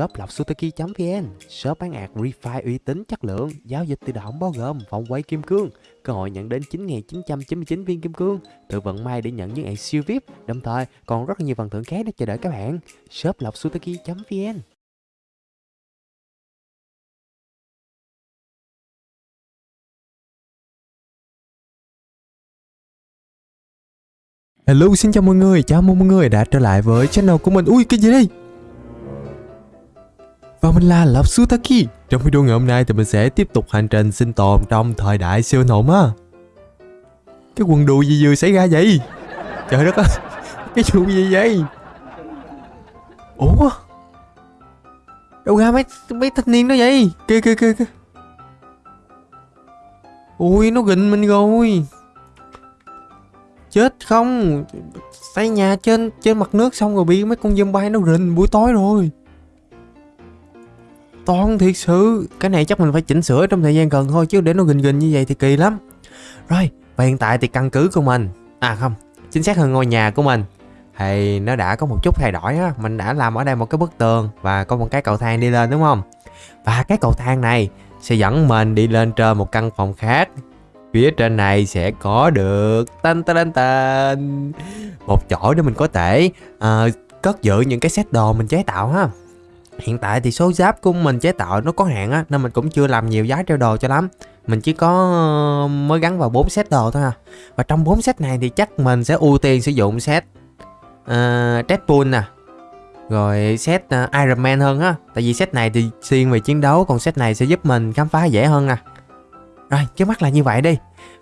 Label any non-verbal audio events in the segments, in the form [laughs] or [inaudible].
shop lọc sutaki.vn Shop bán ạc refi uy tín chất lượng Giao dịch tự động bao gồm vòng quay kim cương Cơ hội nhận đến 9.999 viên kim cương Tự vận may để nhận những ạc siêu VIP. Đồng thời còn rất nhiều phần thưởng khác để chờ đợi các bạn. Shop lọc sutaki.vn Hello xin chào mọi người, chào mừng mọi người đã trở lại với channel của mình. Ui cái gì đây? Và mình là Lộc Sutaki Trong video ngày hôm nay thì mình sẽ tiếp tục hành trình sinh tồn trong thời đại siêu nộm á Cái quần đùi gì vừa xảy ra vậy? Trời đất ơi, [laughs] Cái chuyện gì vậy? Ủa? Đâu ra mấy mấy thanh niên đó vậy? Kìa kìa kìa kìa Ui, nó gịnh mình rồi Chết không Xây nhà trên trên mặt nước xong rồi bị mấy con zombie nó rình buổi tối rồi toàn thiệt sự Cái này chắc mình phải chỉnh sửa trong thời gian gần thôi Chứ để nó gình gình như vậy thì kỳ lắm. Rồi và hiện tại thì căn cứ của mình À không Chính xác hơn ngôi nhà của mình. Thì nó đã có một chút thay đổi á Mình đã làm ở đây một cái bức tường Và có một cái cầu thang đi lên đúng không? Và cái cầu thang này Sẽ dẫn mình đi lên trên một căn phòng khác. Phía trên này sẽ có được tan tan tan Một chỗ để mình có thể uh, cất giữ những cái set đồ mình chế tạo ha. Hiện tại thì số giáp của mình chế tạo nó có hạn á Nên mình cũng chưa làm nhiều giá treo đồ cho lắm. Mình chỉ có ờ, mới gắn vào 4 set đồ thôi à. Và trong 4 set này thì chắc mình sẽ ưu tiên sử dụng set ờ, uh, Deadpool nè Rồi set uh, Iron Man hơn á. Tại vì set này thì xuyên về chiến đấu Còn set này sẽ giúp mình khám phá dễ hơn nè Rồi trước mắt là như vậy đi.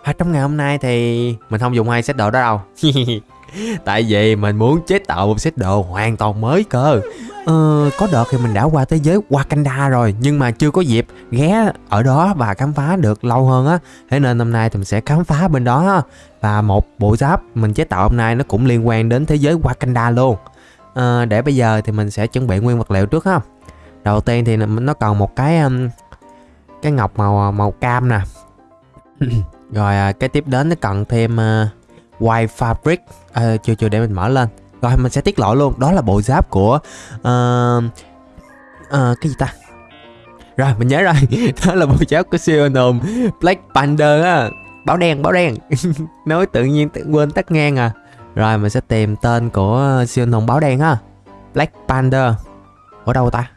Và trong ngày hôm nay thì mình không dùng hai set đồ đó đâu. [laughs] [laughs] Tại vì mình muốn chế tạo một set đồ hoàn toàn mới cơ. Ờ, có đợt thì mình đã qua thế giới Wakanda rồi nhưng mà chưa có dịp ghé ở đó và khám phá được lâu hơn á. Thế nên hôm nay thì mình sẽ khám phá bên đó. Và một bộ giáp mình chế tạo hôm nay nó cũng liên quan đến thế giới Wakanda luôn. Ờ, để bây giờ thì mình sẽ chuẩn bị nguyên vật liệu trước ha. Đầu tiên thì nó còn một cái cái ngọc màu à, màu cam nè. [laughs] Rồi à, cái tiếp đến nó cần thêm uh, white fabric. Ờ, à, chưa chưa để mình mở lên. Rồi mình sẽ tiết lộ luôn. Đó là bộ giáp của uh, uh, Cái gì ta? Rồi mình nhớ rồi. [laughs] Đó là bộ giáp của siêu nồm Black Panther á. Báo đen báo đen. [laughs] Nói tự nhiên tự quên tắt ngang à. Rồi mình sẽ tìm tên của siêu nồm báo đen ha Black Panther. Ở đâu ta?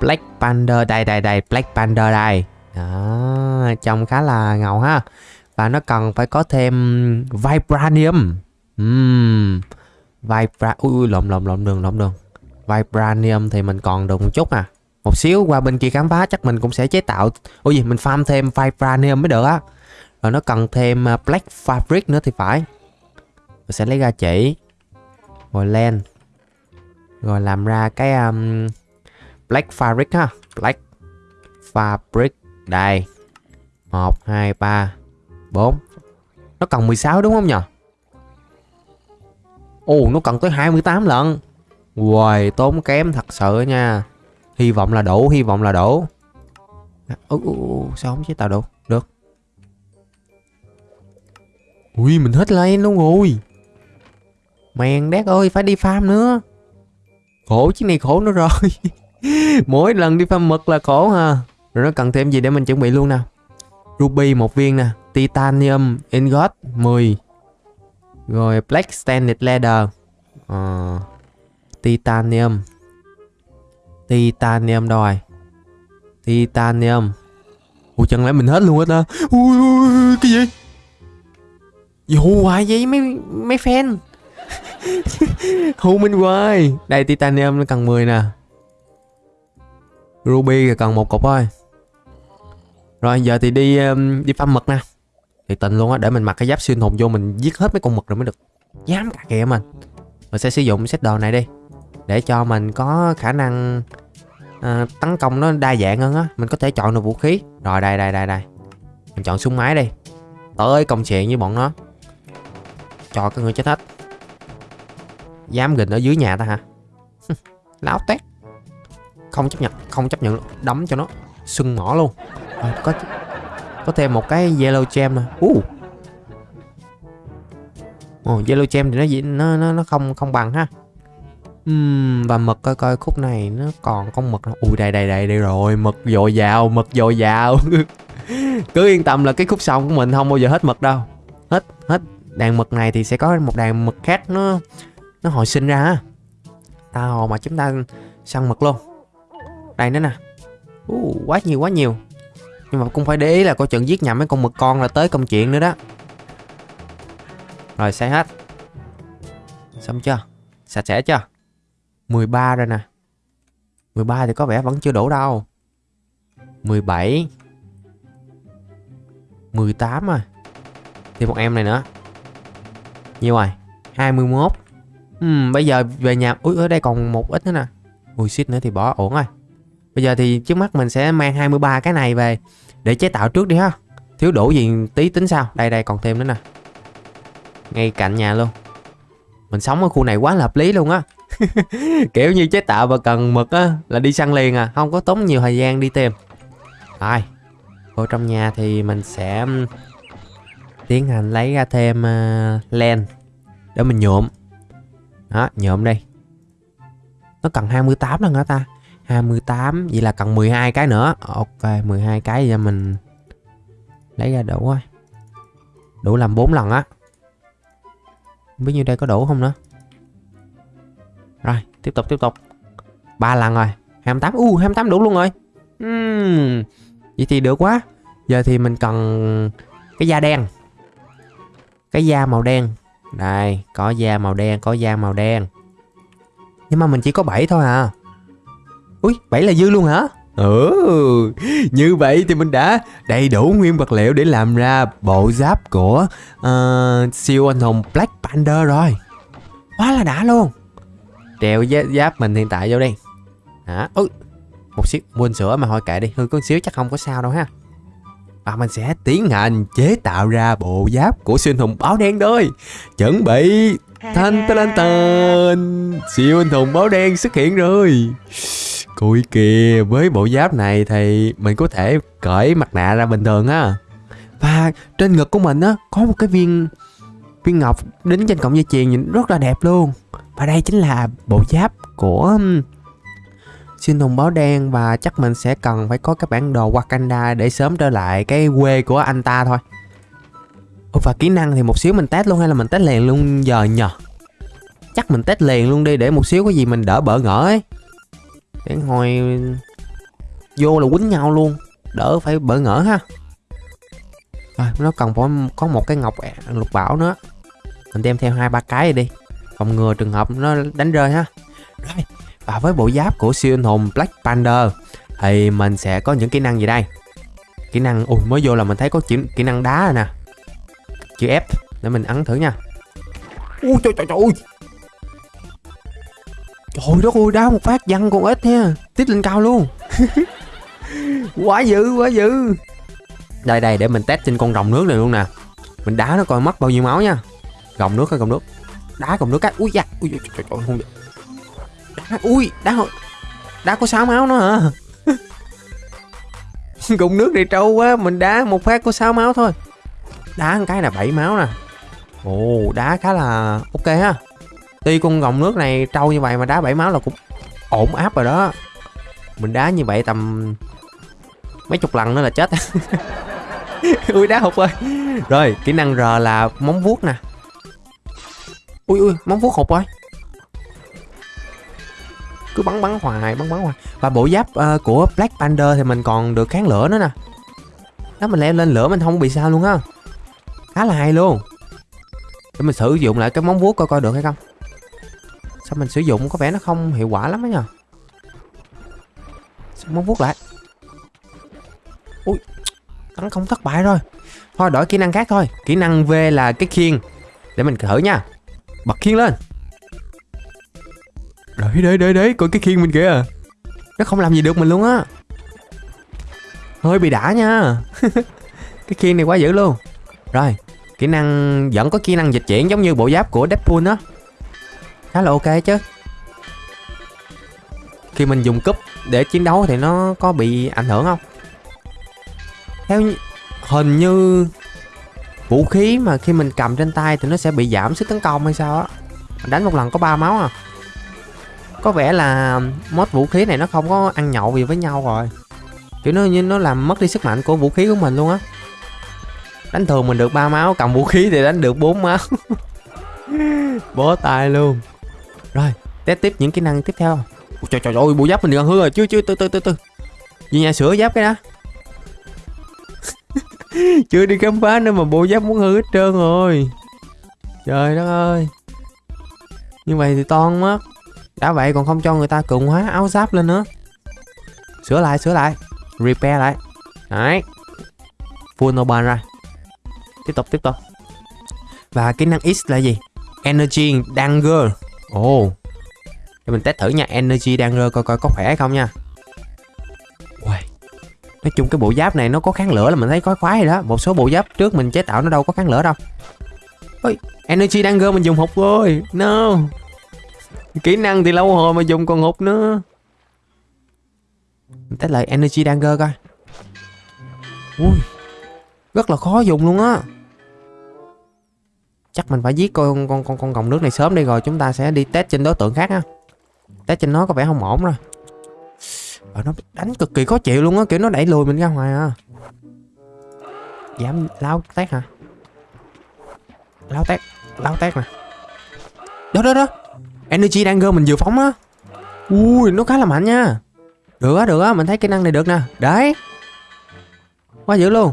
Black Panther đây đây đây. Black Panther đây. Đó, trông khá là ngầu ha và nó cần phải có thêm vibranium. Uhm, Vibra... Ui, ui lộn lộn lộn đường lộn đường. Vibranium thì mình còn được một chút à. Một xíu qua bên kia khám phá chắc mình cũng sẽ chế tạo. Ôi gì mình farm thêm Vibranium mới được á. Rồi nó cần thêm à, Black Fabric nữa thì phải. Mình sẽ lấy ra chỉ. Rồi len Rồi làm ra cái um, Black Fabric ha. Black Fabric. Đây. 1, 2, 3, 4 Nó cần 16 đúng không nhỉ? Ồ nó cần tới 28 lần Uầy tốn kém thật sự nha. Hy vọng là đủ Hy vọng là đủ. Ủa, sao không chế tạo được? Được. Ui mình hết lên luôn rồi. Mèn đét ơi phải đi farm nữa. Khổ chiếc này khổ nữa rồi. [laughs] Mỗi lần đi farm mực là khổ ha. Rồi nó cần thêm gì để mình chuẩn bị luôn nè? Ruby một viên nè. Titanium Ingot 10 rồi Black Standard Leather. Uh, Titanium. Titanium đòi, rồi Titanium. Ủa chẳng lẽ mình hết luôn hết ta? Ui, ui cái gì? Dù hoài vậy mấy mấy fan? [laughs] Hù mình hoài. Đây Titanium nó cần 10 nè. Ruby cần một cục thôi. Rồi giờ thì đi um, đi farm mật nè thì tình luôn á để mình mặc cái giáp xuyên hồn vô mình giết hết mấy con mực rồi mới được. Dám cả kìa mình mình sẽ sử dụng set đồ này đi để cho mình có khả năng à, tấn công nó đa dạng hơn á. Mình có thể chọn được vũ khí. Rồi đây đây đây đây. Mình chọn súng máy đi. Tới công chuyện với bọn nó. Cho cái người chết hết. Dám gình ở dưới nhà ta hả? [laughs] Láo tét. Không chấp nhận không chấp nhận đấm cho nó. Sưng mỏ luôn. À, có có thêm một cái yellow gem nè uh. oh, yellow gem thì nó nó nó, nó không không bằng ha. Uhm, và mực coi coi khúc này nó còn con mực nào ui đây đây đây đây rồi mực dồi dào mực dồi dào. [laughs] Cứ yên tâm là cái khúc sông của mình không bao giờ hết mực đâu. Hết hết đàn mực này thì sẽ có một đàn mực khác nó nó hồi sinh ra ha. Tao mà chúng ta săn mực luôn. Đây nữa nè. Uh, quá nhiều quá nhiều nhưng mà cũng phải để ý là coi chừng giết nhầm mấy con mực con là tới công chuyện nữa đó. Rồi xe hết. Xong chưa? Sạch sẽ chưa? 13 rồi nè. 13 thì có vẻ vẫn chưa đủ đâu. 17 18 rồi. Thêm một em này nữa. Nhiều rồi. 21 Ừm, bây giờ về nhà Ui, ở đây còn một ít nữa nè. Ui, xít nữa thì bỏ ổn rồi. Bây giờ thì trước mắt mình sẽ mang 23 cái này về Để chế tạo trước đi ha. Thiếu đủ gì tí tính sao? Đây đây còn thêm nữa nè. Ngay cạnh nhà luôn. Mình sống ở khu này quá là hợp lý luôn á. [laughs] Kiểu như chế tạo và cần mực á Là đi săn liền à Không có tốn nhiều thời gian đi tìm. Rồi Vô trong nhà thì mình sẽ Tiến hành lấy ra thêm uh, len Để mình nhuộm. Đó nhuộm đi Nó cần 28 lần hả ta? À, 28 Vậy là cần 12 cái nữa. Ok 12 cái cho mình Lấy ra đủ rồi Đủ làm 4 lần á. Không biết như đây có đủ không nữa. Rồi tiếp tục tiếp tục. 3 lần rồi. 28 U uh, 28 đủ luôn rồi. Uhm, Vậy thì được quá. Giờ thì mình cần Cái da đen. Cái da màu đen. Đây có da màu đen Có da màu đen. Nhưng mà mình chỉ có 7 thôi à. Ui 7 là dư luôn hả Ừ, như vậy thì mình đã đầy đủ nguyên vật liệu để làm ra bộ giáp của uh, siêu anh hùng Black Panther rồi. Quá là đã luôn. Treo giáp mình hiện tại vô đi. Hả? Ui, một xíu quên sữa mà thôi kệ đi, hư có xíu chắc không có sao đâu ha. Và mình sẽ tiến hành chế tạo ra bộ giáp của siêu anh hùng báo đen thôi. Chuẩn bị thanh tên tên siêu anh hùng báo đen xuất hiện rồi. Cùi kìa, với bộ giáp này thì mình có thể cởi mặt nạ ra bình thường á. Và trên ngực của mình á, có một cái viên viên ngọc đính trên cọng dây chuyền nhìn rất là đẹp luôn. Và đây chính là bộ giáp của xin hùng báo đen và chắc mình sẽ cần phải có cái bản đồ Wakanda để sớm trở lại cái quê của anh ta thôi. Ủa và kỹ năng thì một xíu mình test luôn hay là mình test liền luôn giờ nhờ? Chắc mình test liền luôn đi để một xíu có gì mình đỡ bỡ ngỡ ấy để hồi vô là quýnh nhau luôn. Đỡ phải bỡ ngỡ ha. Rồi, nó cần phải có một cái ngọc lục bảo nữa. Mình đem theo hai ba cái đi. Phòng ngừa trường hợp nó đánh rơi ha. Rồi, và với bộ giáp của siêu anh hùng Black Panther thì mình sẽ có những kỹ năng gì đây? Kỹ năng, ui, mới vô là mình thấy có chữ, kỹ năng đá rồi nè. Chữ F, để mình ấn thử nha. Ui, trời trời trời Trời đất ơi đá một phát văng con ít nha. Tiếp lên cao luôn. [laughs] Quá dữ quá dữ. Đây đây để mình test trên con rồng nước này luôn nè. Mình đá nó coi mất bao nhiêu máu nha. Rồng nước hay rồng nước? Đá rồng nước cái. Ui da Ui trời, trời, trời, không đá, Ui đá Đá có 6 máu nữa hả? [laughs] Gồng nước này trâu quá Mình đá một phát có 6 máu thôi. Đá một cái là 7 máu nè. Ồ đá khá là ok ha. Tuy con gồng nước này trâu như vậy mà đá bảy máu là cũng ổn áp rồi đó. Mình đá như vậy tầm mấy chục lần nữa là chết. [laughs] Ui đá hụt ơi Rồi kỹ năng R là móng vuốt nè. Ui ui móng vuốt hụt rồi. Cứ bắn bắn hoài bắn bắn hoài. Và bộ giáp uh, của Black Panther thì mình còn được kháng lửa nữa nè. Đó mình leo lên lửa mình không bị sao luôn á. Khá là hay luôn. Để mình sử dụng lại cái móng vuốt coi coi được hay không. Sao mình sử dụng có vẻ nó không hiệu quả lắm á nhờ? Sao vuốt lại? Ui Tấn không thất bại rồi. Thôi, đổi kỹ năng khác thôi. Kỹ năng V là cái khiên. Để mình thử nha. Bật khiên lên. Đấy đấy đấy đấy Coi cái khiên mình kìa. Nó không làm gì được mình luôn á. Hơi bị đã nha. [laughs] Cái khiên này quá dữ luôn. Rồi, Kỹ năng, vẫn có kỹ năng dịch chuyển giống như bộ giáp của Deadpool á khá là ok chứ. Khi mình dùng cúp để chiến đấu thì nó có bị ảnh hưởng không? Theo hình như vũ khí mà khi mình cầm trên tay thì nó sẽ bị giảm sức tấn công hay sao á? Đánh một lần có ba máu à. Có vẻ là mod vũ khí này nó không có ăn nhậu gì với nhau rồi. Kiểu nó như nó làm mất đi sức mạnh của vũ khí của mình luôn á. Đánh thường mình được ba máu cầm vũ khí thì đánh được bốn máu. [laughs] Bó tay luôn rồi test tiếp những kỹ năng tiếp theo. Ôi, trời trời ơi bộ giáp mình gần hư rồi. Chưa chưa từ từ từ từ. Về nhà sửa giáp cái đó. [laughs] Chưa đi khám phá nữa mà bộ giáp muốn hư hết trơn rồi. Trời đất ơi. Như vậy thì toan mất đã vậy còn không cho người ta cường hóa áo giáp lên nữa. Sửa lại sửa lại. Repair lại. Đấy. Full ban rồi tiếp tục tiếp tục. Và kỹ năng X là gì? Energy danger ồ. Oh. để mình test thử nha, energy danger coi coi có khỏe hay không nha. Uầy. nói chung cái bộ giáp này nó có kháng lửa là mình thấy có khoái rồi đó. Một số bộ giáp trước mình chế tạo nó đâu có kháng lửa đâu. Ôi, energy danger mình dùng hụt rồi. No. Kỹ năng thì lâu hồi mà dùng còn hụt nữa. Mình test lại, energy danger coi. Ui. Rất là khó dùng luôn á chắc mình phải giết con con con con còng nước này sớm đi rồi chúng ta sẽ đi test trên đối tượng khác ha test trên nó có vẻ không ổn rồi. Và nó đánh cực kỳ khó chịu luôn á, kiểu nó đẩy lùi mình ra ngoài à. Dám lao tét hả? Lao tét lao tét nè. Đó đó đó. Energy đang gơ mình vừa phóng á. Ui, nó khá là mạnh nha. Được á được á, mình thấy kỹ năng này được nè. Đấy. Quá dữ luôn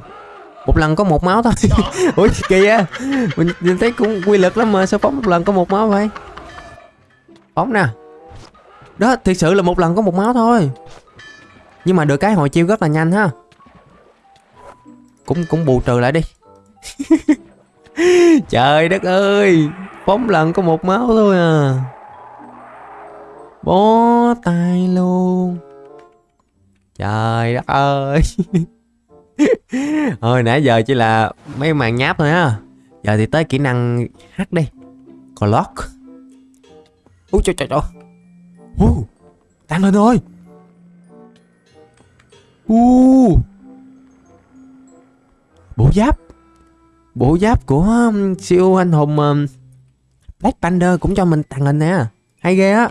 một lần có một máu thôi. [laughs] Ủa á mình, mình thấy cũng quy lực lắm mà sao phóng một lần có một máu vậy? Phóng nè. Đó thiệt sự là một lần có một máu thôi. Nhưng mà được cái hồi chiêu rất là nhanh ha. Cũng cũng bù trừ lại đi. [laughs] Trời đất ơi. Phóng lần có một máu thôi à. Bó tay luôn. Trời đất ơi [laughs] [laughs] Thôi nãy giờ chỉ là mấy màn nháp thôi á. Giờ thì tới kỹ năng hát đi. Clock Úi trời trời trời. Uh, Tăng lên thôi. Uh. Bộ giáp. Bộ giáp của um, siêu anh hùng um, Black Panther cũng cho mình tăng lên nè. Hay ghê á.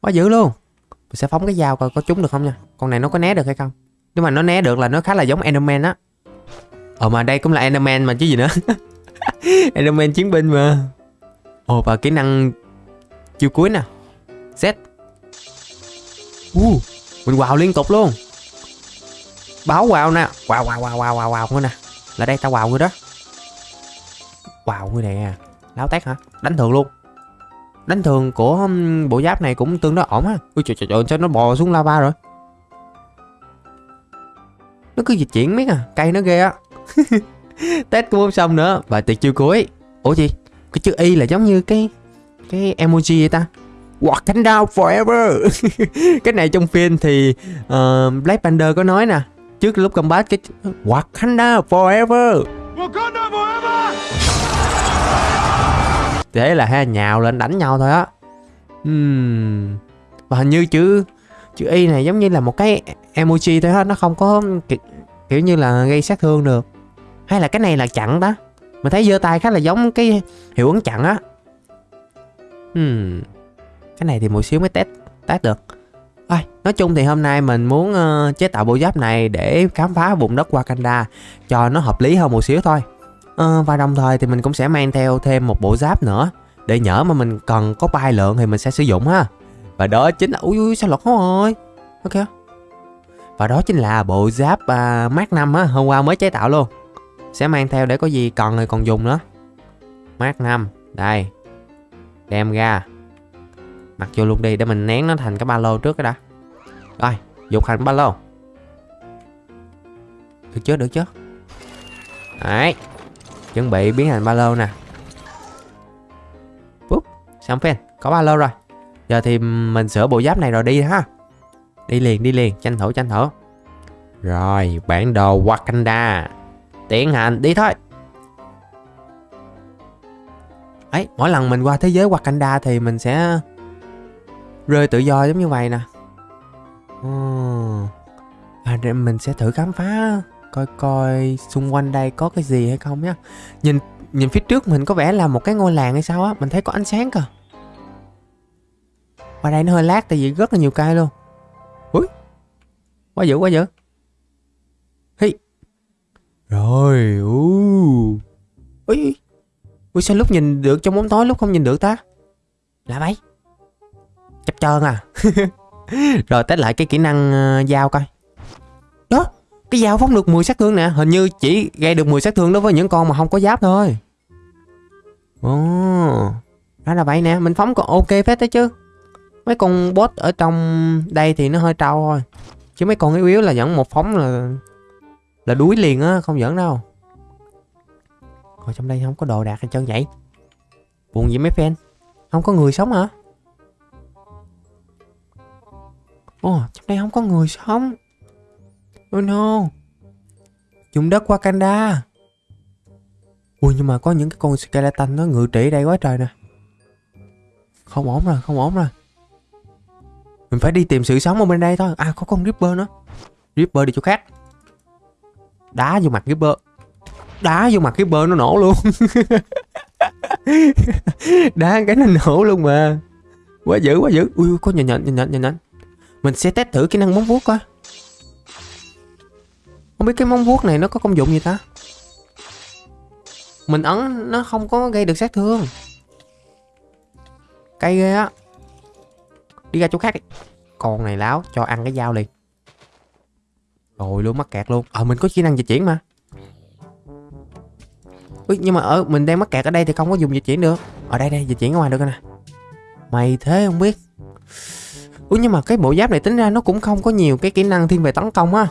Quá dữ luôn. Mình sẽ phóng cái dao coi có trúng được không nha. Con này nó có né được hay không? Nếu mà nó né được là nó khá là giống Enderman á. Ờ mà đây cũng là Enderman mà chứ gì nữa. [laughs] Enderman chiến binh mà. Ồ và kỹ năng chiêu cuối nè. Z. Uh, Mình wow liên tục luôn. Báo wow nè. Wow wow wow wow wow wow nè. Là đây tao wow người đó. Wow người nè. Láo tét hả? Đánh thường luôn. Đánh thường của bộ giáp này cũng tương đối ổn á Ui trời trời trời sao nó bò xuống lava rồi? Nó cứ dịch chuyển miết à cây nó ghê á. [laughs] Test cũng không xong nữa và tuyệt chiêu cuối. Ủa gì? Cái chữ y là giống như cái cái emoji vậy ta? Wakanda forever. [laughs] Cái này trong phim thì uh, Black Panther có nói nè. Trước lúc combat cái Wakanda forever. Wakanda forever. Thế là hai nhào lên đánh nhau thôi á. Uhm. và hình như chữ chữ y này giống như là một cái emoji thôi hết nó không có kiểu, kiểu như là gây sát thương được hay là cái này là chặn đó mình thấy giơ tay khá là giống cái hiệu ứng chặn á hmm. cái này thì một xíu mới test test được Thôi, nói chung thì hôm nay mình muốn uh, chế tạo bộ giáp này để khám phá vùng đất Wakanda cho nó hợp lý hơn một xíu thôi. Uh, và đồng thời thì mình cũng sẽ mang theo thêm một bộ giáp nữa để nhỡ mà mình cần có bay lượng thì mình sẽ sử dụng ha. Và đó chính là ui ui sao lọt rồi. Ok. Và đó chính là bộ giáp uh, Mark 5 á, hôm qua mới chế tạo luôn. Sẽ mang theo để có gì còn thì còn dùng nữa. Mark 5, đây. Đem ra. Mặc vô luôn đi để mình nén nó thành cái ba lô trước cái đã. Rồi, dục thành ba lô. Được chưa, được chứ Đấy. Chuẩn bị biến thành ba lô nè. Búp, xong phên, có ba lô rồi. Giờ thì mình sửa bộ giáp này rồi đi ha. Đi liền đi liền tranh thủ tranh thủ. Rồi bản đồ Wakanda. Tiến hành đi thôi. Ấy mỗi lần mình qua thế giới Wakanda thì mình sẽ rơi tự do giống như vậy nè. À, mình sẽ thử khám phá coi coi xung quanh đây có cái gì hay không nhá. Nhìn nhìn phía trước mình có vẻ là một cái ngôi làng hay sao á mình thấy có ánh sáng cơ qua đây nó hơi lát tại vì rất là nhiều cây luôn. Quá dữ quá dữ. Hi. Rồi uh. Ui Ui sao lúc nhìn được trong bóng tối lúc không nhìn được ta? Là vậy. Chắp trơn à. [laughs] Rồi test lại cái kỹ năng uh, dao coi. Đó Cái dao phóng được 10 sát thương nè. Hình như chỉ gây được 10 sát thương đối với những con mà không có giáp thôi. Ồ oh. Đó là vậy nè. Mình phóng còn ok phết đấy chứ. Mấy con boss ở trong đây thì nó hơi trâu thôi Chứ mấy con yếu yếu là dẫn một phóng là Là đuối liền á, Không dẫn đâu. Rồi trong đây không có đồ đạc hay chân vậy Buồn gì mấy fan? Không có người sống hả? Ồ, trong đây không có người sống. Oh no. Dùng đất Wakanda. Ui, nhưng mà có những cái con skeleton nó ngự trị đây quá trời nè. Không ổn rồi, không ổn rồi. Mình phải đi tìm sự sống ở bên đây thôi. À có con Ripper nữa. Ripper đi chỗ khác. Đá vô mặt Ripper Đá vô mặt Ripper nó nổ luôn. [laughs] Đá cái nó nổ luôn mà. Quá dữ quá dữ. Ui có nhìn nhận nhìn nhận nhìn nhận Mình sẽ test thử kỹ năng móng vuốt coi. Không biết cái móng vuốt này nó có công dụng gì ta? Mình ấn, nó không có gây được sát thương. Cây ghê á. Đi ra chỗ khác đi. Con này láo cho ăn cái dao liền. Rồi luôn mắc kẹt luôn. Ờ mình có kỹ năng dịch chuyển mà. Ui, nhưng mà ở mình đang mắc kẹt ở đây thì không có dùng dịch chuyển được. Ở đây đây dịch chuyển ở ngoài được nè. Mày thế không biết. Ui nhưng mà cái bộ giáp này tính ra nó cũng không có nhiều cái kỹ năng thiên về tấn công á.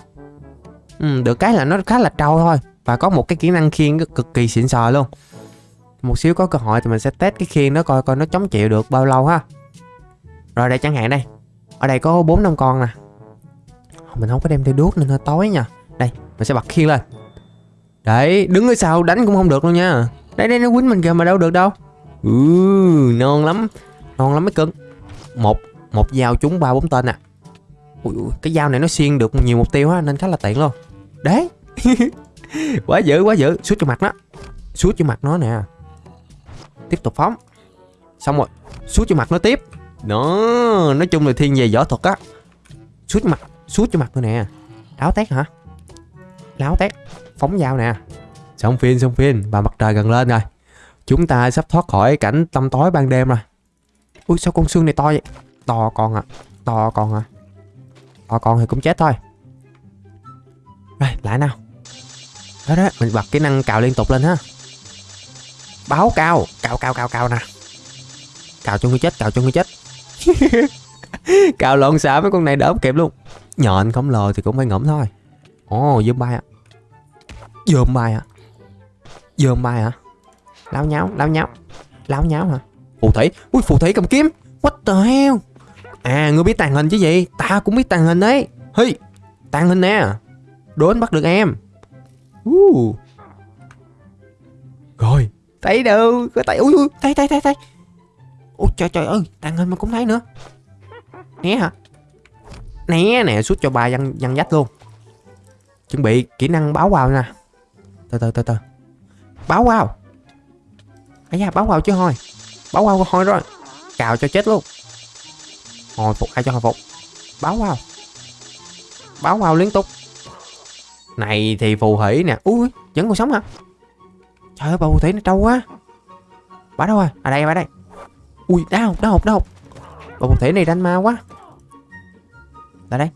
Ừ, Được cái là nó khá là trâu thôi. Và có một cái kỹ năng khiên cực kỳ xịn sò luôn. Một xíu có cơ hội thì mình sẽ test cái khiên đó coi coi nó chống chịu được bao lâu ha. Rồi đây chẳng hạn đây. Ở đây có 4 năm con nè. Mình không có đem theo đuốc nên hơi tối nha. Đây mình sẽ bật khiên lên. Đấy đứng ở sau đánh cũng không được luôn nha. Đây đây nó quýnh mình kìa mà đâu được đâu. Ừ non lắm. Non lắm mấy cưng Một một dao trúng ba bốn tên à. Ui, ui, cái dao này nó xuyên được nhiều mục tiêu á nên khá là tiện luôn. Đấy. [laughs] Quá dữ quá dữ. Suốt cho mặt nó. Suốt cho mặt nó nè. Tiếp tục phóng. Xong rồi suốt cho mặt nó tiếp nó nói chung là thiên về võ thuật á. Suốt mặt suốt cho mặt nữa nè. Áo tét hả? Láo tét, phóng dao nè. Xong phim xong phim và mặt trời gần lên rồi. Chúng ta sắp thoát khỏi cảnh tăm tối ban đêm rồi. Ui, sao con xương này to vậy? To con à to con à to con thì cũng chết thôi. Rồi lại nào. Đó đó, mình bật kỹ năng cào liên tục lên ha. Báo cao cào cào cào cào nè. Cào cho người chết, cào cho người chết. [laughs] cào lộn xả mấy con này đỡ kịp luôn. Nhện không lờ thì cũng phải ngẫm thôi. Ồ dơm bay à dơm bay à dơm bay à láo nháo láo nháo. Láo nháo hả? Phù thủy. Ui, phù thủy cầm kiếm. What the hell? À ngươi biết tàn hình chứ gì? Ta cũng biết tàn hình đấy. Hi, Tàn hình nè. Đốn bắt được em. Uh. Rồi. Thấy đâu? Có tay. Ui ui Thấy thấy thấy thấy Ôi trời trời ơi Tàn hình mà cũng thấy nữa. Né hả? Né nè Suốt cho bà văn, văn dách luôn. Chuẩn bị kỹ năng báo vào nè. Từ từ từ từ. Báo vào. Ây da báo vào chứ thôi. Báo vào thôi rồi. Cào cho chết luôn. Hồi phục ai cho hồi phục? Báo vào. Báo vào liên tục. Này thì phù thủy nè. Ui vẫn còn sống hả? Trời ơi bà phù thủy nó trâu quá. Bà đâu rồi? À đây bà đây ui, đau đau đau. Bà một thể này đánh ma quá. Đây đây.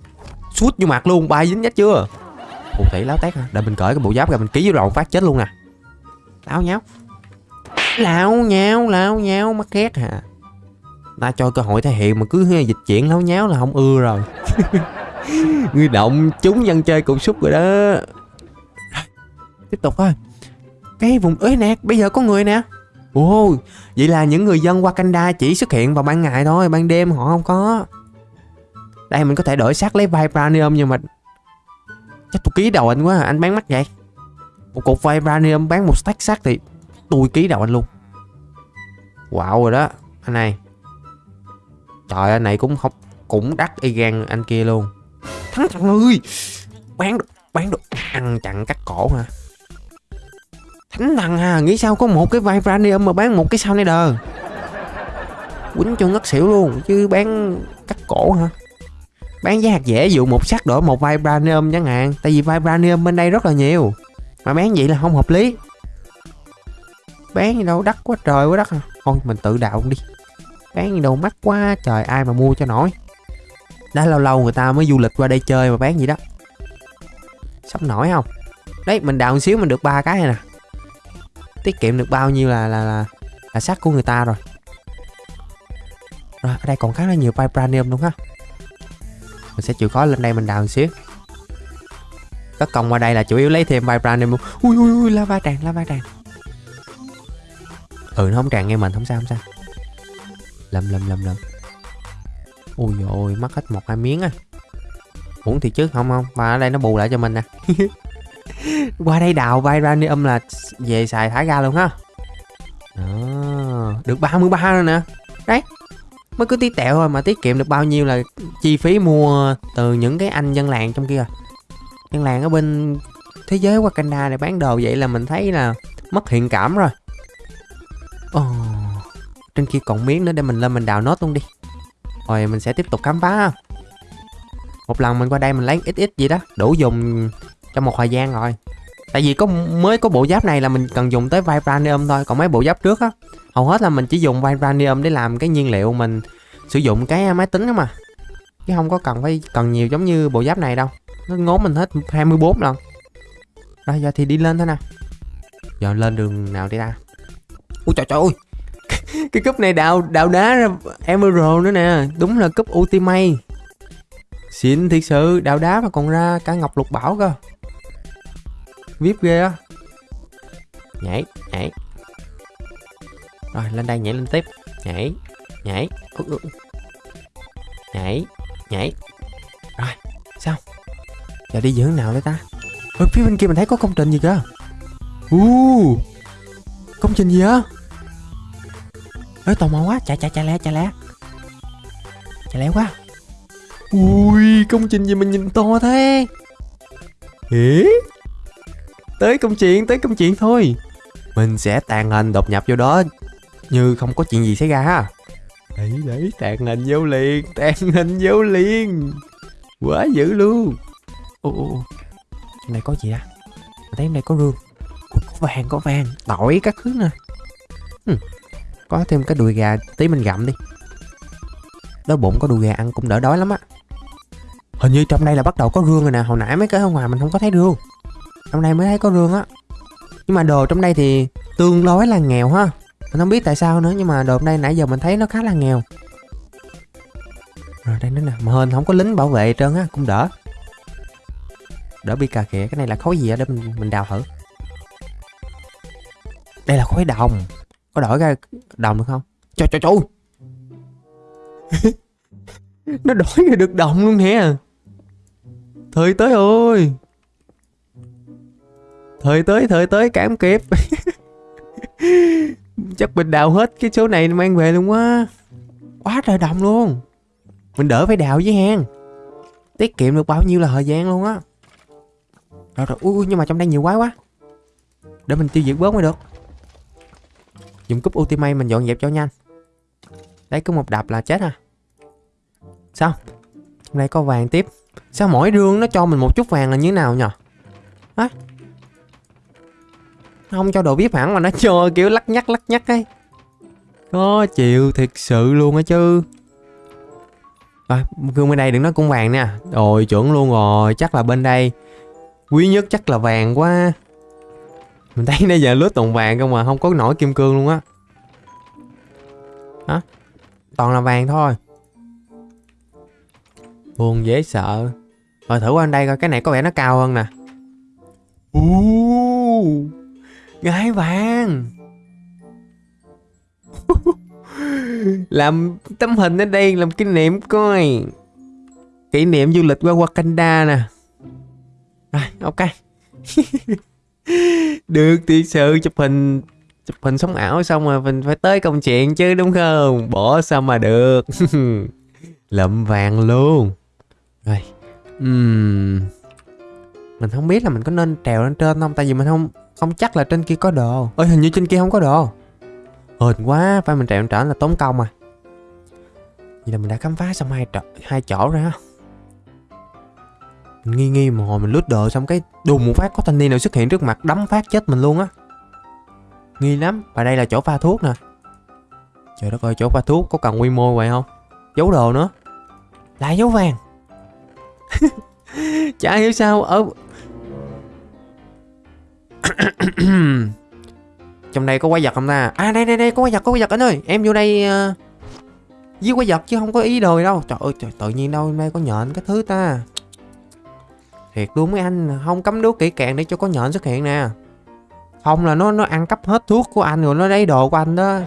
Suốt vô mặt luôn, bay dính nhách chưa? Phù thể láo tét hả? Để mình cởi cái bộ giáp ra mình ký vô đầu phát chết luôn nè. Láo nháo. Láo nháo láo nháo, mắc két hả? Ta cho cơ hội thể hiện mà cứ dịch chuyển láo nháo là không ưa rồi. [laughs] Người động chúng dân chơi cục xúc rồi đó. Tiếp tục thôi. Cái vùng ế nè bây giờ có người nè ồ vậy là những người dân Wakanda chỉ xuất hiện vào ban ngày thôi ban đêm họ không có đây mình có thể đổi xác lấy vibranium nhưng mà chắc tôi ký đầu anh quá anh bán mắc vậy một cục vibranium bán một stack xác thì tôi ký đầu anh luôn wow rồi đó anh này Trời anh này cũng không cũng đắt y gan anh kia luôn. Thắng thằng ơi. Bán được, bán được. Ăn chặn cắt cổ hả? Thánh thần à, nghĩ sao có một cái vibranium mà bán một cái sao này đờ. quýnh cho ngất xỉu luôn chứ bán cắt cổ hả? Bán giá hạt dễ dụ một sắc đổi một vibranium chẳng hạn tại vì vibranium bên đây rất là nhiều. Mà bán vậy là không hợp lý. Bán gì đâu đắt quá trời quá đắt à. Thôi mình tự đào đi. Bán gì đâu mắc quá trời ai mà mua cho nổi. Đã lâu lâu người ta mới du lịch qua đây chơi mà bán gì đó. Sắp nổi không? Đấy mình đào một xíu mình được ba cái này nè tiết kiệm được bao nhiêu là là là, là sắt của người ta rồi. Rồi ở đây còn khá là nhiều vibranium luôn ha. Mình sẽ chịu khó lên đây mình đào một xíu. Các công qua đây là chủ yếu lấy thêm vibranium ui ui ui lava tràn lava tràn. Ừ nó không tràn nghe mình không sao không sao. Lầm lầm lầm lầm. Ui ôi mất hết một hai miếng à uống thì trước không không. Và ở đây nó bù lại cho mình nè. [laughs] qua đây đào vibranium là về xài thả ra luôn ha. Đó được 33 rồi nè. Đấy mới cứ tí tẹo thôi mà tiết kiệm được bao nhiêu là chi phí mua từ những cái anh dân làng trong kia. Dân làng ở bên thế giới Wakanda để bán đồ vậy là mình thấy là mất thiện cảm rồi. Ồ, trên kia còn miếng nữa để mình lên mình đào nốt luôn đi. Rồi mình sẽ tiếp tục khám phá một lần mình qua đây mình lấy ít ít gì đó đủ dùng trong một thời gian rồi tại vì có mới có bộ giáp này là mình cần dùng tới vibranium thôi, còn mấy bộ giáp trước á, hầu hết là mình chỉ dùng vibranium để làm cái nhiên liệu mình sử dụng cái à, máy tính đó mà. Chứ không có cần phải cần nhiều giống như bộ giáp này đâu, nó ngốn mình hết 24 lần. Rồi giờ thì đi lên thôi nè. Giờ lên đường nào đi ta? Ui trời trời ơi, [laughs] cái cúp này đào đào đá ra emerald nữa nè, đúng là cúp ultimate. Xịn thiệt sự, đào đá mà còn ra cả ngọc lục bảo cơ vip ghê á. Nhảy nhảy. Rồi lên đây nhảy lên tiếp. Nhảy nhảy. Ừ, ừ. nhảy nhảy. Rồi sao? Giờ đi hướng nào đấy ta? Ở phía bên kia mình thấy có công trình gì cơ u công trình gì á? Ơi tò mò quá. Chạy chạy chạy lẹ chạy lẹ chạy lẹ quá. Ui công trình gì mình nhìn to thế? Ế? Tới công chuyện, tới công chuyện thôi. Mình sẽ tàn hình đột nhập vô đó. Như không có chuyện gì xảy ra ha. Đấy đấy, tàn hình vô liền, [laughs] tàn hình vô liền. Quá dữ luôn. Ô ô trong này có gì à? á mình thấy trong này có rương. Có vàng có vàng. Tỏi các thứ nè. Hmm. có thêm cái đùi gà tí mình gặm đi. Đói bụng có đùi gà ăn cũng đỡ đói lắm á. Hình như trong đây là bắt đầu có rương rồi nè. Hồi nãy mấy cái ở ngoài mình không có thấy rương trong đây mới thấy có rương á. Nhưng mà đồ trong đây thì tương đối là nghèo ha. Mình không biết tại sao nữa, nhưng mà đồ trong đây nãy giờ mình thấy nó khá là nghèo. Rồi, đây nữa nè. Mà hên không có lính bảo vệ trơn á, cũng đỡ. Đỡ bị cà khịa. Cái này là khối gì á? Để mình mình đào thử. Đây là khối đồng. Có đổi ra đồng được không? Trời trời trời nó đổi ra được đồng luôn nè. Thời tới ơi thời tới thời tới, cảm kịp. [laughs] Chắc mình đào hết cái số này mang về luôn quá. Quá trời đồng luôn. Mình đỡ phải đào với hang. Tiết kiệm được bao nhiêu là thời gian luôn á. Rồi rồi. Ui nhưng mà trong đây nhiều quá quá. Để mình tiêu diệt bớt mới được. Dùng cúp ultimate mình dọn dẹp cho nhanh. Đấy cứ một đập là chết à sao? Trong đây có vàng tiếp. Sao mỗi rương nó cho mình một chút vàng là như thế nào nhờ á không cho đồ biết hẳn mà nó cho kiểu lắc nhắc lắc nhắc ấy. Có chịu thiệt sự luôn á chứ. À, gương bên đây đừng nói cũng vàng nè. Rồi chuẩn luôn rồi chắc là bên đây. Quý nhất chắc là vàng quá. Mình thấy nãy giờ lướt toàn vàng không mà không có nổi kim cương luôn á. Hả? Toàn là vàng thôi. Buồn dễ sợ. Rồi thử qua đây coi cái này có vẻ nó cao hơn nè. Uh, gái vàng. [laughs] Làm tấm hình ở đây làm kỷ niệm coi. Kỷ niệm du lịch qua Wakanda nè. Rồi, ok. [laughs] Được thì sự chụp hình chụp hình sống ảo xong rồi mình phải tới công chuyện chứ, đúng không? Bỏ sao mà được. [laughs] Lậm vàng luôn. Rồi uhm. mình không biết là mình có nên trèo lên trên không, tại vì mình không không chắc là trên kia có đồ. Ơi hình như trên kia không có đồ. Hên quá phải mình trèo lên là tốn công à Vậy là mình đã khám phá xong hai chỗ, hai chỗ rồi Mình nghi nghi mà hồi mình lướt đồ xong cái đùng một phát có thanh niên nào xuất hiện trước mặt đấm phát chết mình luôn á. Nghi lắm Và đây là chỗ pha thuốc nè. Trời đất ơi chỗ pha thuốc có cần quy mô vậy không? Giấu đồ nữa. Lại dấu vàng. [laughs] Chả hiểu sao ở [coughs] Trong đây có quái vật không ta? À đây đây đây có quái vật có quái vật anh ơi. Em vô đây uh, Giết quái vật chứ không có ý đồ đâu. Trời ơi trời, tự nhiên đâu đây có nhện cái thứ ta. Thiệt luôn mấy anh Không cấm đố kỹ càng để cho có nhện xuất hiện nè. Không là nó nó ăn cắp hết thuốc của anh rồi nó lấy đồ của anh đó.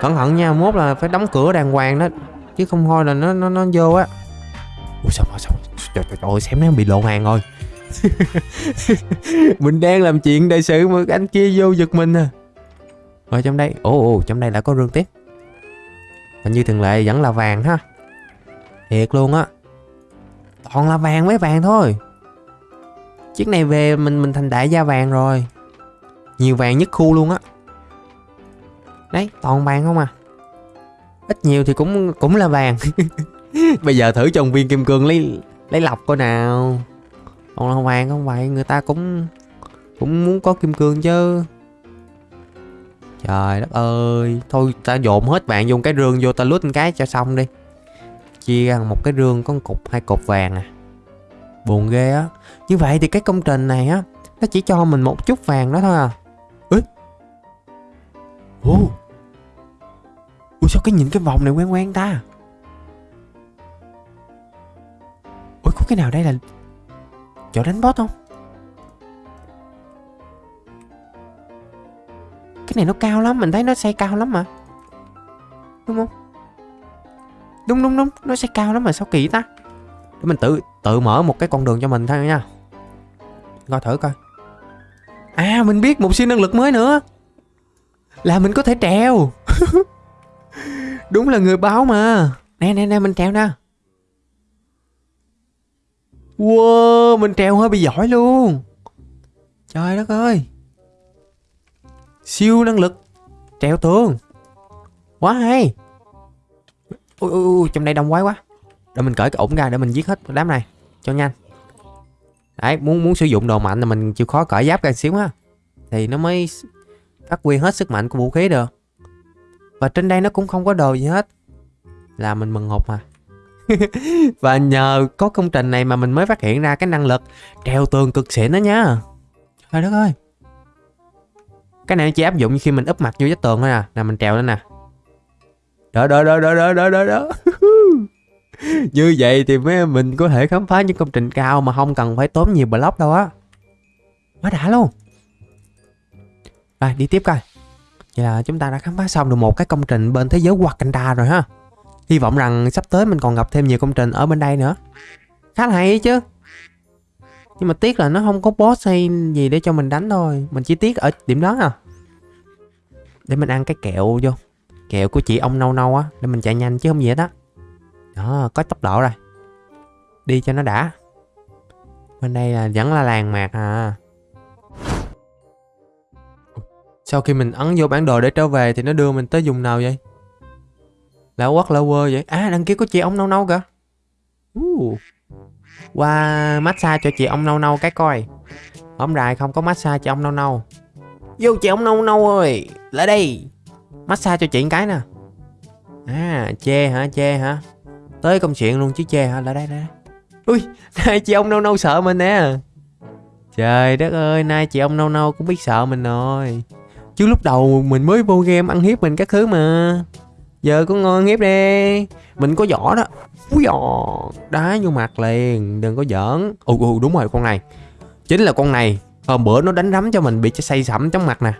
Cẩn thận nha mốt là phải đóng cửa đàng hoàng đó Chứ không thôi là nó nó nó vô á. Ui sao mà sao Trời trời trời xem nó bị lộ hàng rồi. [laughs] Mình đang làm chuyện đại sự mà anh kia vô giật mình à. Rồi trong đây, Ồ ồ, trong đây đã có rương tiếp. Và như thường lệ vẫn là vàng ha. Thiệt luôn á. Toàn là vàng với vàng thôi. Chiếc này về mình mình thành đại gia vàng rồi. Nhiều vàng nhất khu luôn á. Đấy, toàn vàng không à. Ít nhiều thì cũng cũng là vàng. [laughs] Bây giờ thử trong viên kim cương lấy lấy lọc coi nào. Còn là vàng không? Vậy người ta cũng cũng muốn có kim cương chứ. Trời đất ơi. Thôi ta dồn hết vàng dùng cái rương vô, ta lút cái cho xong đi. Chia ra một cái rương có một cục, hai cục vàng à. Buồn ghê á. Như vậy thì cái công trình này á, Nó chỉ cho mình một chút vàng đó thôi à. Ê. Ô Ủa sao cái nhìn cái vòng này quen quen ta? Ủa có cái nào đây là Chỗ đánh boss không? Cái này nó cao lắm, Mình thấy nó xây cao lắm mà. Đúng không? Đúng đúng đúng, Nó xây cao lắm mà, sao kỳ ta? Để mình tự tự mở một cái con đường cho mình thôi nha. Coi thử coi. À mình biết một siêu năng lực mới nữa. Là mình có thể trèo. [laughs] Đúng là người báo mà. Nè nè nè, mình trèo nè. Wow, mình trèo hơi bị giỏi luôn. Trời đất ơi. Siêu năng lực. Trèo tường. Quá hay. Ui ui ui, trong đây đông quái quá. Để mình cởi cái ủng ra để mình giết hết đám này Cho nhanh. Đấy, muốn muốn sử dụng đồ mạnh là mình chịu khó cởi giáp ra xíu ha. Thì nó mới phát huy hết sức mạnh của vũ khí được. Và trên đây nó cũng không có đồ gì hết. Là mình mừng hụt mà. [laughs] Và nhờ có công trình này mà mình mới phát hiện ra cái năng lực treo tường cực xịn đó nha. Trời đất ơi. Cái này chỉ áp dụng khi mình úp mặt vô vách tường thôi à. Nè mình trèo lên nè. Đó đó đó đó đó đó đó đó Như vậy thì mấy mình có thể khám phá những công trình cao mà không cần phải tốn nhiều block đâu á. Quá đã luôn. Rồi đi tiếp coi. Vậy là chúng ta đã khám phá xong được một cái công trình bên thế giới Wakanda rồi ha Hy vọng rằng sắp tới mình còn gặp thêm nhiều công trình ở bên đây nữa. Khá là hay chứ. Nhưng mà tiếc là nó không có boss hay gì để cho mình đánh thôi. Mình chỉ tiếc ở điểm đó à. Để mình ăn cái kẹo vô. Kẹo của chị ông nâu nâu á, Để mình chạy nhanh chứ không gì hết á. Đó, có tốc độ rồi. Đi cho nó đã. Bên đây là vẫn là làng mạc à. Sau khi mình ấn vô bản đồ để trở về Thì nó đưa mình tới vùng nào vậy? Lão quất lão quơ vậy? À đằng kia có chị ông nâu nâu kìa. Uh. Qua massage cho chị ông nâu nâu cái coi. Ông dài không có massage chị ông nâu nâu. Vô chị ông nâu nâu ơi, Lại đây. Massage cho chị cái nè. À chê hả chê hả? Tới công chuyện luôn chứ chê hả? Lại đây đây. Ui, [laughs] nay chị ông nâu nâu sợ mình nè. Trời đất ơi, nay chị ông nâu nâu cũng biết sợ mình rồi. Chứ lúc đầu mình mới vô game ăn hiếp mình các thứ mà. Giờ có ngon hiếp đi. Mình có vỏ đó. Úi dò Đá vô mặt liền Đừng có giỡn. Ừ ừ đúng rồi con này. Chính là con này. Hôm bữa nó đánh rắm cho mình bị say sẩm trong mặt nè.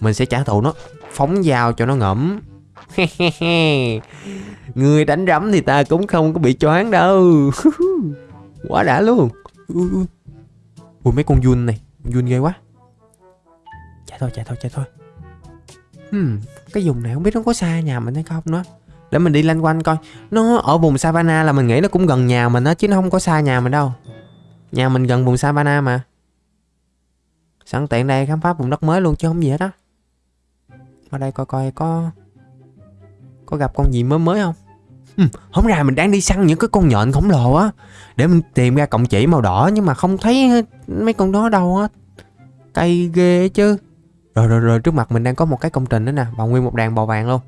Mình sẽ trả thù nó. Phóng dao cho nó ngẫm. [laughs] Người đánh rắm thì ta cũng không có bị choáng đâu. [laughs] Quá đã luôn. Ừ, ừ. Ui mấy con Jun này. Jun ghê quá. Chạy thôi chạy thôi chạy thôi. Hmm, cái vùng này không biết nó có xa nhà mình hay không nữa. Để mình đi lanh quanh coi. Nó ở vùng savana là mình nghĩ nó cũng gần nhà mình á Chứ nó không có xa nhà mình đâu. Nhà mình gần vùng savana mà. Sẵn tiện đây khám phá vùng đất mới luôn chứ không gì hết á Ở đây coi coi có Có gặp con gì mới mới không? Ừ, hôm ra mình đang đi săn những cái con nhện khổng lồ á. Để mình tìm ra cọng chỉ màu đỏ nhưng mà không thấy mấy con đó đâu á. Cây ghê chứ rồi rồi rồi trước mặt mình đang có một cái công trình nữa nè và nguyên một đàn bò vàng luôn.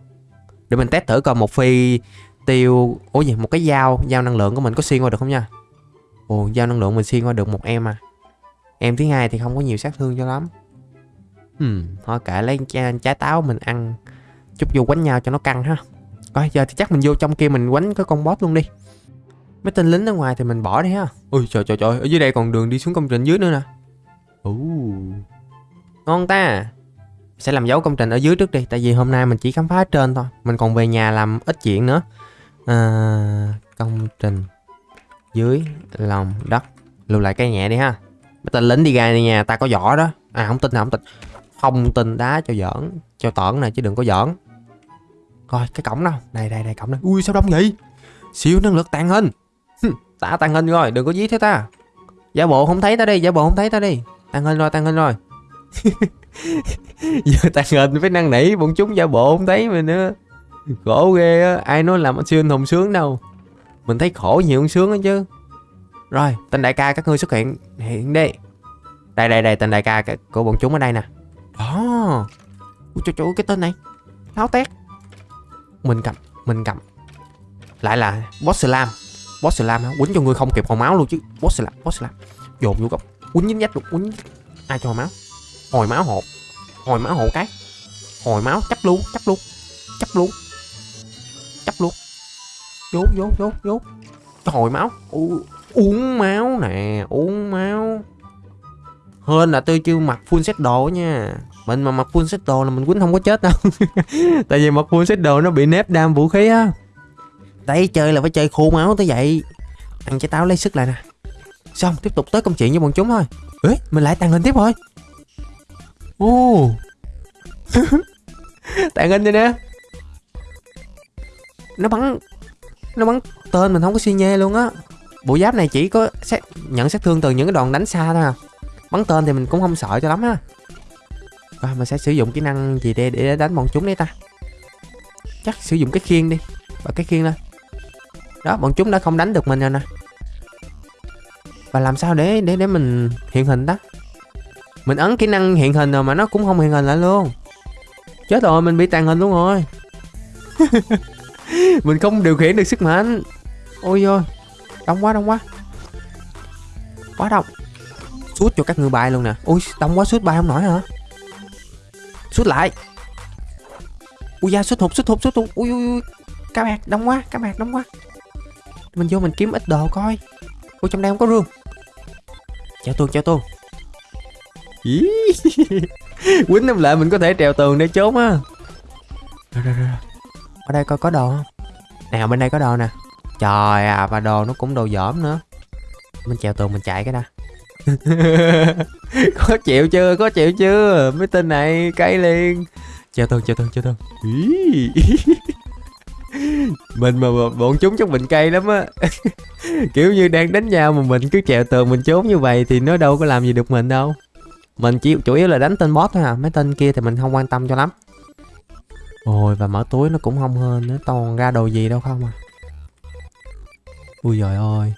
Để mình test thử coi một phi tiêu ủa gì một cái dao dao năng lượng của mình có xuyên qua được không nha? Ồ dao năng lượng mình xuyên qua được một em à. Em thứ hai thì không có nhiều sát thương cho lắm. Hmm, thôi kệ lấy trái, trái táo mình ăn. Chút vô quánh nhau cho nó căng ha. Coi giờ thì chắc mình vô trong kia mình quánh cái con boss luôn đi. Mấy tên lính ở ngoài thì mình bỏ đi ha. Ui trời trời trời ở dưới đây còn đường đi xuống công trình dưới nữa nè. Ồ ngon ta. Sẽ làm dấu công trình ở dưới trước đi tại vì hôm nay mình chỉ khám phá ở trên thôi. Mình còn về nhà làm ít chuyện nữa. À, công trình dưới lòng đất. Lưu lại cái nhẹ đi ha. Mấy tên lính đi ra nhà ta có vỏ đó. À không tin không tin. Không tin đá cho giỡn cho tởn này chứ đừng có giỡn. Coi cái cổng đâu đây đây đây cổng đây ui sao đông vậy? Siêu năng lực tàn hình. Tả tàn hình rồi đừng có dí thế ta. Giả bộ không thấy ta đi giả bộ không thấy ta đi. Tàn hình rồi tàn hình rồi. [laughs] giờ tàn hình phải năn nỉ bọn chúng giả bộ không thấy mình nữa. Khổ ghê á, ai nói làm siêu anh hùng sướng đâu. Mình thấy khổ nhiều hơn sướng á chứ. Rồi, tên đại ca các ngươi xuất hiện hiện đi. Đây đây đây, tên đại ca của bọn chúng ở đây nè. Đó ui trời trời cái tên này. Tháo tét. Mình cầm mình cầm. Lại là boss slam. Boss slam quýnh cho ngươi không kịp hồi máu luôn chứ. Boss slam boss slam. Dồn vô góc quýnh dính dách luôn, quýnh ai cho hồi máu? Hồi máu hộp hồi máu hộ cái. Hồi máu chấp luôn chấp luôn chấp luôn. Chấp luôn. Vô vô vô vô hồi máu. U, uống máu nè uống máu. Hơn là tôi chưa mặc full set đồ nha. Mình mà mặc full set đồ là mình quýnh không có chết đâu. [laughs] Tại vì mặc full set đồ nó bị nếp đam vũ khí á. Đấy chơi là phải chơi khô máu tới vậy. Ăn trái táo lấy sức lại nè. Xong tiếp tục tới công chuyện với bọn chúng thôi. Ế mình lại tàn hình tiếp thôi. Ồ. [laughs] Tàn hình đây nè. Nó bắn Nó bắn tên mình không có suy nhê luôn á. Bộ giáp này chỉ có xét, nhận sát thương từ những cái đòn đánh xa thôi à. Bắn tên thì mình cũng không sợ cho lắm á. Rồi mình sẽ sử dụng kỹ năng gì để, để đánh bọn chúng đấy ta? Chắc sử dụng cái khiên đi Và cái khiên lên. Đó bọn chúng đã không đánh được mình rồi nè. Và làm sao để để để mình hiện hình đó? Mình ấn kỹ năng hiện hình rồi mà nó cũng không hiện hình lại luôn. Chết rồi, mình bị tàn hình luôn rồi. [laughs] Mình không điều khiển được sức mạnh. Ôi ôi đông quá đông quá. Quá đông. Suốt cho các người bay luôn nè. Ôi, đông quá suốt bay không nổi hả? Suốt lại. Ui da suốt hụt suốt hụt suốt hụt. Ui ui ui. Cá mạc, đông quá, cá mạc, đông quá. Mình vô mình kiếm ít đồ coi. Ôi trong đây không có rương. Chào tuôn chào tuôn [laughs] Quýnh em lại mình có thể trèo tường để trốn á. Rồi rồi rồi Ở đây coi có đồ không? Nào bên đây có đồ nè. Trời à và đồ nó cũng đồ dởm nữa. Mình trèo tường mình chạy cái đã. [laughs] Có chịu chưa? Có chịu chưa? Mấy tên này cay liền. Trèo tường trèo tường trèo tường. [laughs] Mình mà bọn chúng chắc mình cay lắm á. Kiểu như đang đánh nhau mà mình cứ trèo tường mình trốn như vậy thì nó đâu có làm gì được mình đâu mình chỉ, chủ yếu là đánh tên boss thôi à mấy tên kia thì mình không quan tâm cho lắm. Ôi, và mở túi nó cũng không hơn nữa toàn ra đồ gì đâu không à. Ui giời ơi.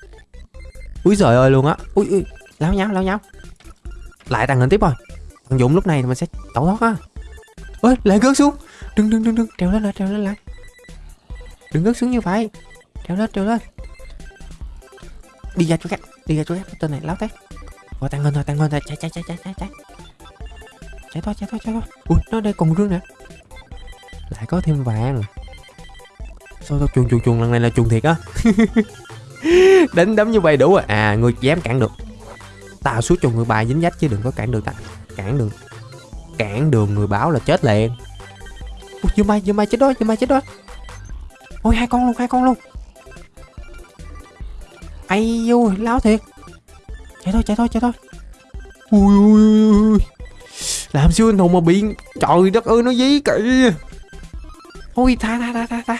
Ui giời ơi luôn á. Ui ui láo nháo láo nháo lại tàng hình tiếp rồi. Thằng dũng lúc này thì mình sẽ tẩu thoát á. Ôi lại gớt xuống. Đừng đừng đừng đừng. Trèo lên, lại, trèo lên, lại. Đừng gớt xuống như vậy. Trèo lên trèo lên. Đi ra chỗ khác, đi ra chỗ khác. Tên này láo tét. Ôi tăng lên thôi, tăng lên thôi, chạy chạy chạy chạy chạy chạy. Chạy thôi, chạy thôi, chạy thôi. Ui, nó đây còn rương nè. Lại có thêm vàng. Sao tao chuồng chuồng chuồng lần này là chuồng thiệt á. [laughs] Đánh đấm như vậy đủ rồi. À, à người dám cản được. Tao xuống cho người bài dính dách chứ đừng có cản được ta. Cản đường. Cản đường người báo là chết liền. Ui, dương mai, dương mai chết đó, dương mai chết đó. Ôi hai con luôn, hai con luôn. Ai ui, láo thiệt chạy thôi chạy thôi chạy thôi. Ui ui ui làm siêu anh hùng mà bị trời đất ơi nó dí kì ôi tha tha tha tha tha.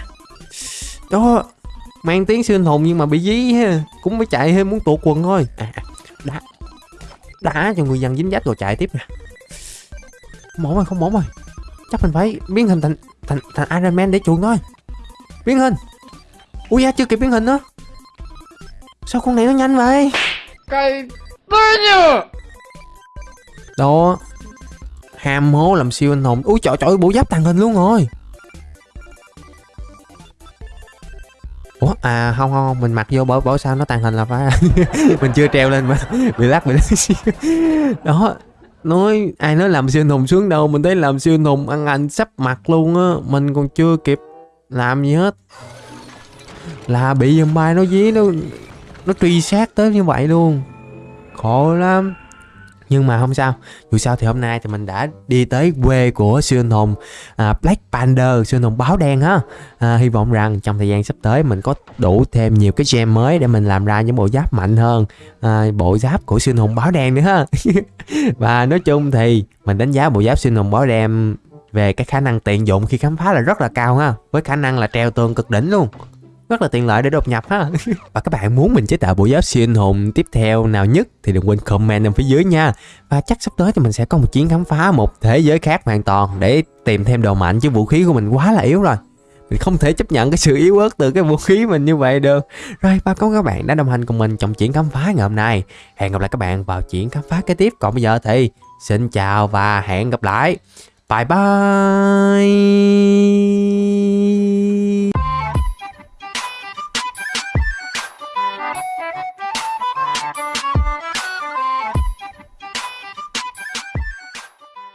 Đó mang tiếng siêu anh hùng nhưng mà bị dí ha. Cũng phải chạy thêm muốn tuột quần thôi. À, à, đá. Đá cho người dân dính dách rồi chạy tiếp nè. Không rồi không ổn rồi. Chắc mình phải biến hình thành thành thành Iron Man để chuồn thôi. Biến hình. Ui da chưa kịp biến hình nữa. Sao con này nó nhanh vậy? Cái nhờ. Đó. Ham hố làm siêu anh hùng. Úi trời trời bộ giáp tàng hình luôn rồi. Ủa à không không không, mình mặc vô bỏ bỏ sao nó tàng hình là phải [laughs] mình chưa treo lên mà [laughs] bị lắc bị lắc. [laughs] Đó. Nói ai nói làm siêu anh hùng xuống đâu mình thấy làm siêu anh hùng ăn anh sắp mặt luôn á. Mình còn chưa kịp làm gì hết. Là bị zombie nó dí nó nó truy sát tới như vậy luôn. Khổ lắm. Nhưng mà không sao. Dù sao thì hôm nay thì mình đã đi tới quê của siêu anh hùng à, Black Panther siêu anh hùng báo đen ha à, hy vọng rằng trong thời gian sắp tới mình có đủ thêm nhiều cái gem mới để mình làm ra những bộ giáp mạnh hơn à, bộ giáp của siêu anh hùng báo đen nữa. Ha [laughs] và nói chung thì mình đánh giá bộ giáp siêu anh hùng báo đen về cái khả năng tiện dụng khi khám phá là rất là cao ha với khả năng là treo tường cực đỉnh luôn rất là tiện lợi để đột nhập ha. Và các bạn muốn mình chế tạo bộ giáp siêu anh hùng tiếp theo nào nhất thì đừng quên comment ở phía dưới nha. Và chắc sắp tới thì mình sẽ có một chuyến khám phá một thế giới khác hoàn toàn để tìm thêm đồ mạnh, chứ vũ khí của mình quá là yếu rồi. Mình không thể chấp nhận cái sự yếu ớt từ cái vũ khí mình như vậy được. Rồi, ba cảm ơn các bạn đã đồng hành cùng mình trong chuyến khám phá ngày hôm nay. Hẹn gặp lại các bạn vào chuyến khám phá kế tiếp. Còn bây giờ thì xin chào và hẹn gặp lại. Bye bye.